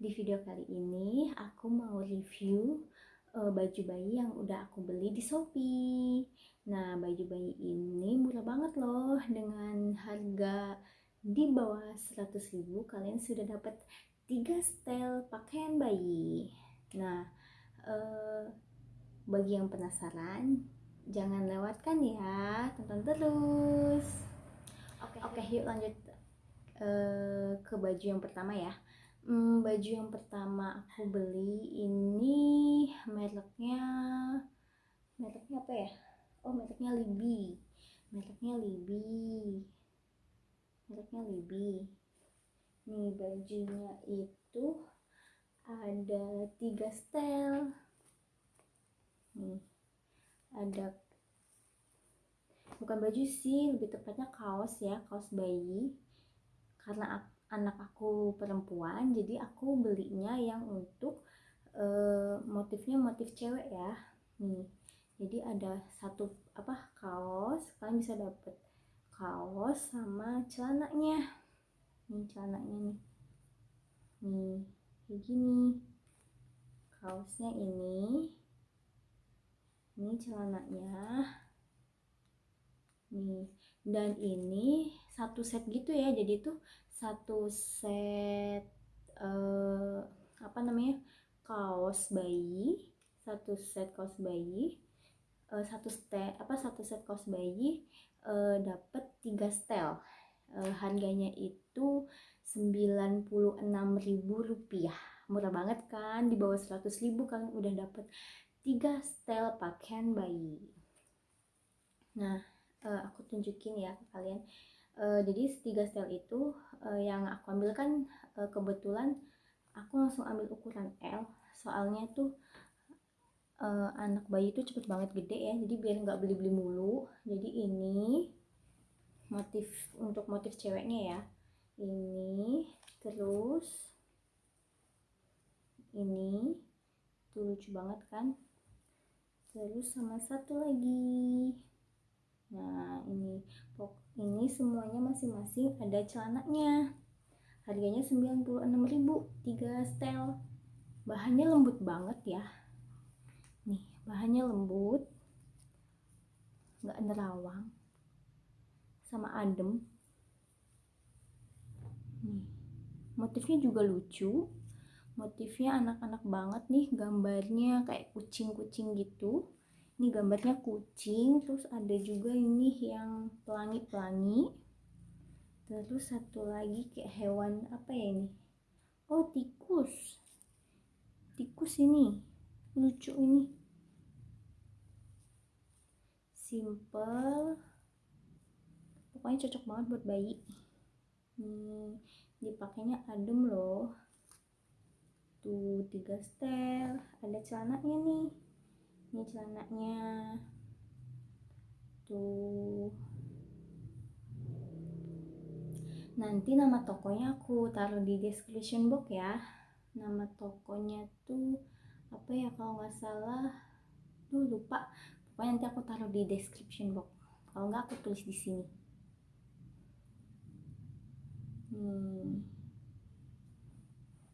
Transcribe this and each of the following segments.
Di video kali ini aku mau review uh, baju bayi yang udah aku beli di Shopee. Nah, baju bayi ini murah banget loh dengan harga di bawah 100 ribu kalian sudah dapat 3 style pakaian bayi. Nah, uh, bagi yang penasaran, jangan lewatkan ya, tonton terus. Oke, okay, yuk lanjut uh, ke baju yang pertama ya. Hmm, baju yang pertama aku beli ini mereknya mereknya apa ya? Oh, mereknya Libi. Mereknya Libi. Mereknya Libi. Nih bajunya itu ada tiga style nih ada bukan baju sih lebih tepatnya kaos ya kaos bayi karena anak aku perempuan jadi aku belinya yang untuk uh, motifnya motif cewek ya. Nih jadi ada satu apa kaos kalian bisa dapet kaos sama celananya. Nih celananya nih. Nih kayak gini. Kaosnya ini. Ini celananya. Nih dan ini satu set gitu ya. Jadi tuh satu set uh, apa namanya kaos bayi satu set kaos bayi uh, satu set apa satu set kaos bayi uh, dapat tiga setel. Uh, harganya itu 96.000 rupiah. Murah banget kan? Di bawah 100.000 kalian udah dapet tiga style pakaian bayi. Nah uh, aku tunjukin ya ke kalian uh, jadi tiga style itu uh, yang aku ambil kan uh, kebetulan aku langsung ambil ukuran L. Soalnya tuh uh, anak bayi itu cepet banget gede ya jadi biar nggak beli-beli mulu. Jadi ini motif untuk motif ceweknya ya. Ini terus ini tuh lucu banget kan. Terus sama satu lagi nah ini. Ini semuanya masing-masing ada celananya. Harganya 96.000 3 style bahannya lembut banget ya. Nih bahannya lembut. Nggak nerawang. Sama adem. Nih motifnya juga lucu. Motifnya anak-anak banget nih gambarnya kayak kucing-kucing gitu ini gambarnya kucing terus ada juga ini yang pelangi-pelangi. Terus satu lagi kayak hewan apa ya ini? Oh tikus. Tikus ini lucu ini. Simple. Pokoknya cocok banget buat bayi. Nih dipakainya adem loh. Tuh tiga setel ada celananya nih ini celananya tuh. Nanti nama tokonya aku taruh di description box ya. Nama tokonya tuh apa ya kalau nggak salah? Tuh lupa. Pokoknya nanti aku taruh di description box. Kalau nggak aku tulis di sini. Hmm.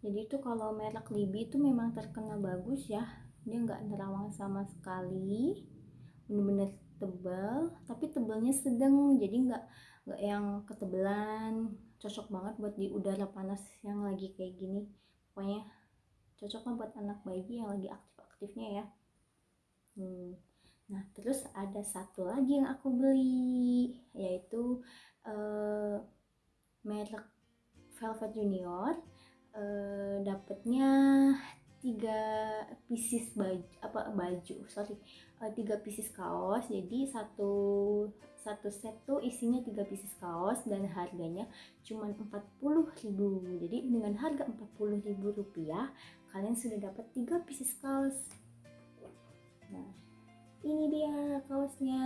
Jadi itu kalau merek Libi itu memang terkenal bagus ya dia nggak nerawang sama sekali. Bener-bener tebal tapi tebalnya sedang. Jadi nggak nggak yang ketebelan. Cocok banget buat di udara panas yang lagi kayak gini. Pokoknya cocok lah buat anak bayi yang lagi aktif-aktifnya ya. Hmm. nah terus ada satu lagi yang aku beli yaitu uh, merek Velvet Junior. Uh, dapatnya tiga pieces baju apa baju sorry uh, tiga pieces kaos. Jadi satu satu set tuh isinya tiga pieces kaos dan harganya cuma ribu. Jadi dengan harga ribu rupiah kalian sudah dapat tiga pieces kaos. Nah ini dia kaosnya.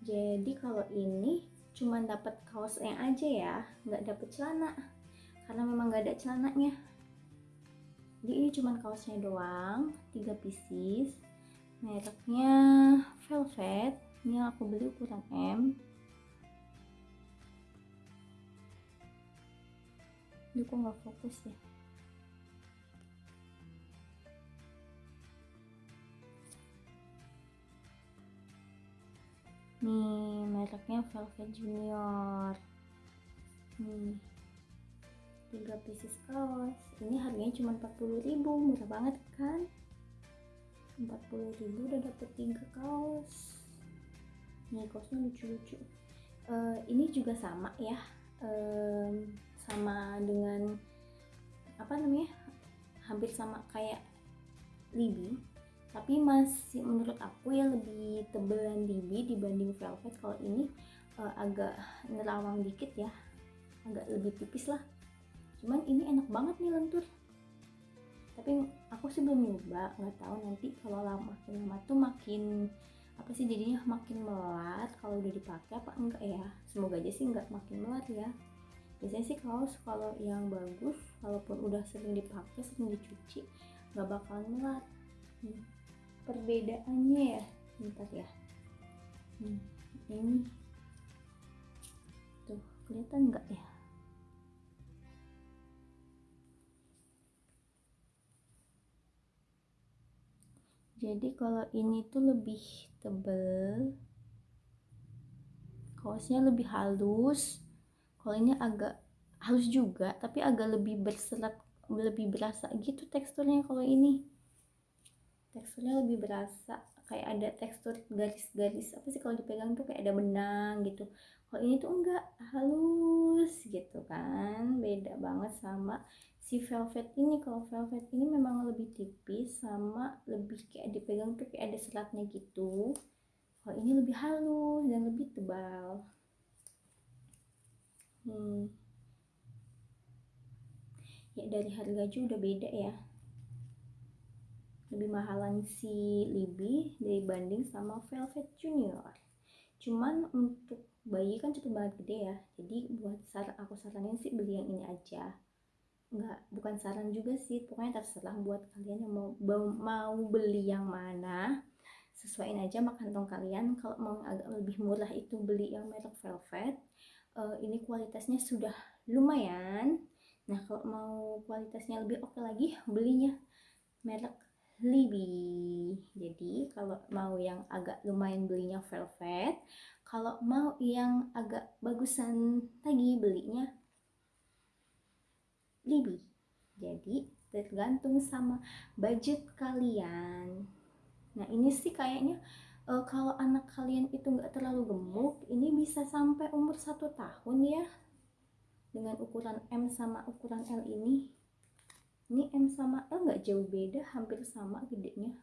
Jadi kalau ini cuma dapat kaosnya aja ya nggak dapet celana karena memang nggak ada celananya jadi ini cuma kaosnya doang tiga pieces mereknya velvet ini yang aku beli ukuran M Ini kok nggak fokus ya? Nih, mereknya Velvet Junior. Nih, tiga pieces kaos. Ini harganya cuma 40.000, murah banget kan? 40.000 udah dapet tiga kaos. Nih, kaosnya lucu-lucu. Uh, ini juga sama ya, um, sama dengan apa namanya? Hampir sama kayak Libby tapi masih menurut aku ya lebih tebelan Dibi dibanding Velvet kalau ini uh, agak nerawang dikit ya agak lebih tipis lah cuman ini enak banget nih lentur. Tapi aku sih belum nyoba nggak tahu nanti kalau lama makin lama tuh makin apa sih jadinya makin melat kalau udah dipakai apa enggak ya? Semoga aja sih enggak makin melat ya. Biasanya sih kaos kalau yang bagus walaupun udah sering dipakai sering dicuci nggak bakalan melat. Hmm perbedaannya ya bentar ya. Hmm, ini. Tuh kelihatan nggak ya jadi kalau ini tuh lebih tebel kaosnya lebih halus. Kalau ini agak halus juga tapi agak lebih berserat lebih berasa gitu teksturnya kalau ini. Teksturnya lebih berasa kayak ada tekstur garis-garis apa sih kalau dipegang tuh kayak ada benang gitu. Kalau ini tuh enggak halus gitu kan. Beda banget sama si velvet ini. Kalau velvet ini memang lebih tipis sama lebih kayak dipegang tuh kayak ada seratnya gitu. Kalau ini lebih halus dan lebih tebal. Hmm. ya dari harga aja udah beda ya lebih mahalan si Libby dibanding sama Velvet Junior. Cuman untuk bayi kan cepet banget gede ya. Jadi buat saran aku saranin sih beli yang ini aja. Nggak bukan saran juga sih. Pokoknya terserah buat kalian yang mau mau beli yang mana. Sesuaiin aja makan kantong kalian. Kalau mau agak lebih murah itu beli yang merek velvet. Uh, ini kualitasnya sudah lumayan. Nah kalau mau kualitasnya lebih oke okay lagi belinya merek Libby. Jadi kalau mau yang agak lumayan belinya velvet, kalau mau yang agak bagusan lagi belinya Libby. Jadi tergantung sama budget kalian. Nah ini sih kayaknya uh, kalau anak kalian itu nggak terlalu gemuk, ini bisa sampai umur satu tahun ya dengan ukuran M sama ukuran L ini ini M sama L nggak jauh beda hampir sama gedenya.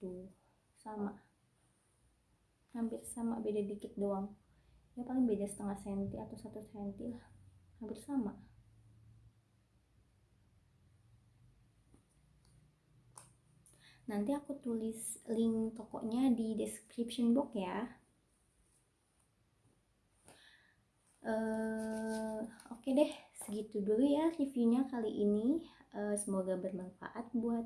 Tuh sama. Hampir sama beda dikit doang. Ya paling beda setengah senti atau satu senti lah. Hampir sama. Nanti aku tulis link tokonya di description box ya. Uh, oke okay deh segitu dulu ya reviewnya kali ini. Uh, semoga bermanfaat buat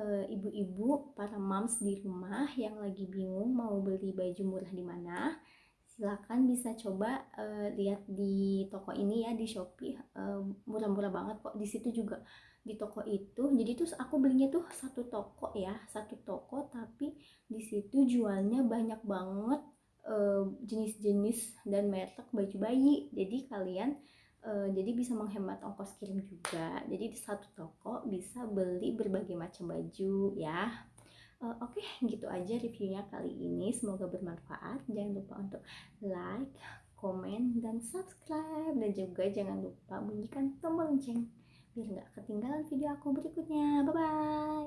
eh, ibu-ibu uh, para moms di rumah yang lagi bingung mau beli baju murah di mana. Silahkan bisa coba uh, lihat di toko ini ya di Shopee. Murah-murah banget kok. Di situ juga di toko itu. Jadi tuh aku belinya tuh satu toko ya satu toko. Tapi di situ jualnya banyak banget jenis-jenis dan merek baju bayi. Jadi kalian uh, jadi bisa menghemat ongkos kirim juga. Jadi di satu toko bisa beli berbagai macam baju ya. Uh, oke okay, gitu aja reviewnya kali ini. Semoga bermanfaat. Jangan lupa untuk like komen dan subscribe. Dan juga jangan lupa bunyikan tombol lonceng biar nggak ketinggalan video aku berikutnya. Bye bye